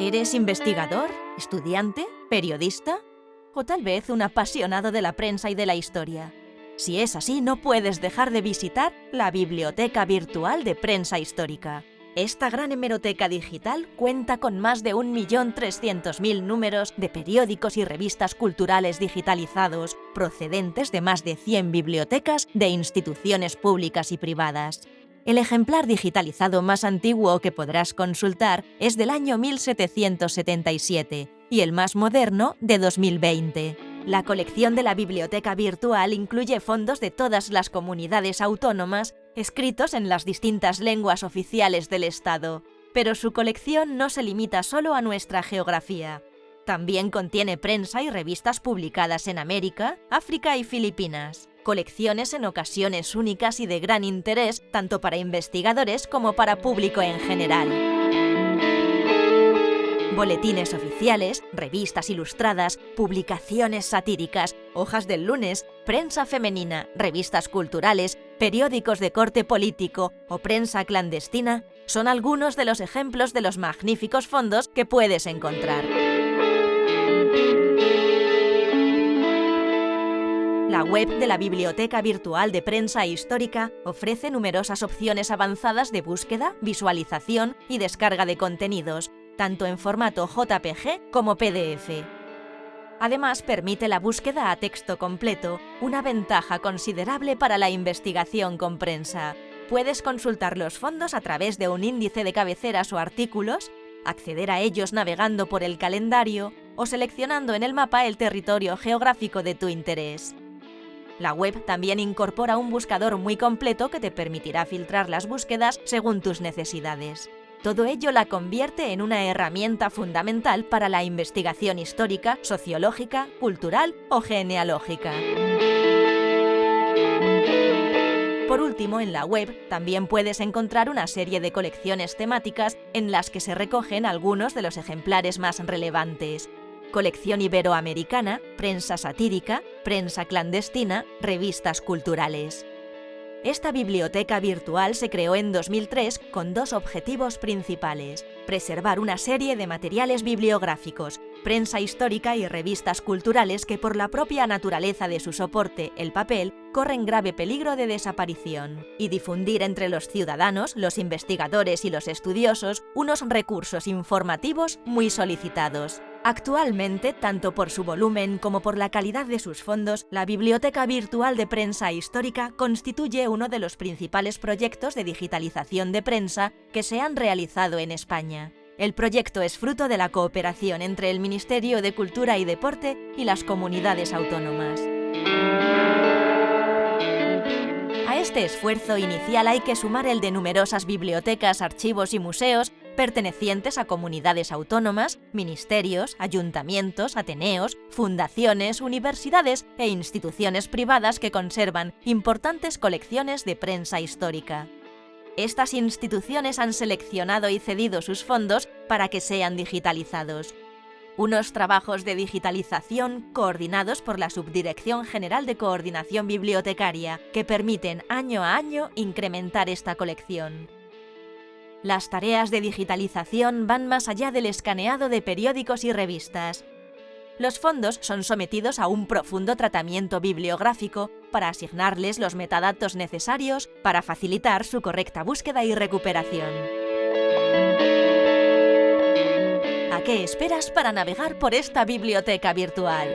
¿Eres investigador, estudiante, periodista? ¿O tal vez un apasionado de la prensa y de la historia? Si es así, no puedes dejar de visitar la Biblioteca Virtual de Prensa Histórica. Esta gran hemeroteca digital cuenta con más de 1.300.000 números de periódicos y revistas culturales digitalizados, procedentes de más de 100 bibliotecas de instituciones públicas y privadas. El ejemplar digitalizado más antiguo que podrás consultar es del año 1777 y el más moderno de 2020. La colección de la biblioteca virtual incluye fondos de todas las comunidades autónomas escritos en las distintas lenguas oficiales del Estado, pero su colección no se limita solo a nuestra geografía. También contiene prensa y revistas publicadas en América, África y Filipinas colecciones en ocasiones únicas y de gran interés tanto para investigadores como para público en general. Boletines oficiales, revistas ilustradas, publicaciones satíricas, hojas del lunes, prensa femenina, revistas culturales, periódicos de corte político o prensa clandestina son algunos de los ejemplos de los magníficos fondos que puedes encontrar. La web de la Biblioteca Virtual de Prensa Histórica ofrece numerosas opciones avanzadas de búsqueda, visualización y descarga de contenidos, tanto en formato JPG como PDF. Además, permite la búsqueda a texto completo, una ventaja considerable para la investigación con prensa. Puedes consultar los fondos a través de un índice de cabeceras o artículos, acceder a ellos navegando por el calendario o seleccionando en el mapa el territorio geográfico de tu interés. La web también incorpora un buscador muy completo que te permitirá filtrar las búsquedas según tus necesidades. Todo ello la convierte en una herramienta fundamental para la investigación histórica, sociológica, cultural o genealógica. Por último, en la web también puedes encontrar una serie de colecciones temáticas en las que se recogen algunos de los ejemplares más relevantes, colección iberoamericana, prensa satírica, prensa clandestina, revistas culturales. Esta biblioteca virtual se creó en 2003 con dos objetivos principales. Preservar una serie de materiales bibliográficos, prensa histórica y revistas culturales que por la propia naturaleza de su soporte, el papel, corren grave peligro de desaparición. Y difundir entre los ciudadanos, los investigadores y los estudiosos unos recursos informativos muy solicitados. Actualmente, tanto por su volumen como por la calidad de sus fondos, la Biblioteca Virtual de Prensa Histórica constituye uno de los principales proyectos de digitalización de prensa que se han realizado en España. El proyecto es fruto de la cooperación entre el Ministerio de Cultura y Deporte y las comunidades autónomas. A este esfuerzo inicial hay que sumar el de numerosas bibliotecas, archivos y museos pertenecientes a comunidades autónomas, ministerios, ayuntamientos, ateneos, fundaciones, universidades e instituciones privadas que conservan importantes colecciones de prensa histórica. Estas instituciones han seleccionado y cedido sus fondos para que sean digitalizados. Unos trabajos de digitalización coordinados por la Subdirección General de Coordinación Bibliotecaria que permiten año a año incrementar esta colección. Las tareas de digitalización van más allá del escaneado de periódicos y revistas. Los fondos son sometidos a un profundo tratamiento bibliográfico para asignarles los metadatos necesarios para facilitar su correcta búsqueda y recuperación. ¿A qué esperas para navegar por esta biblioteca virtual?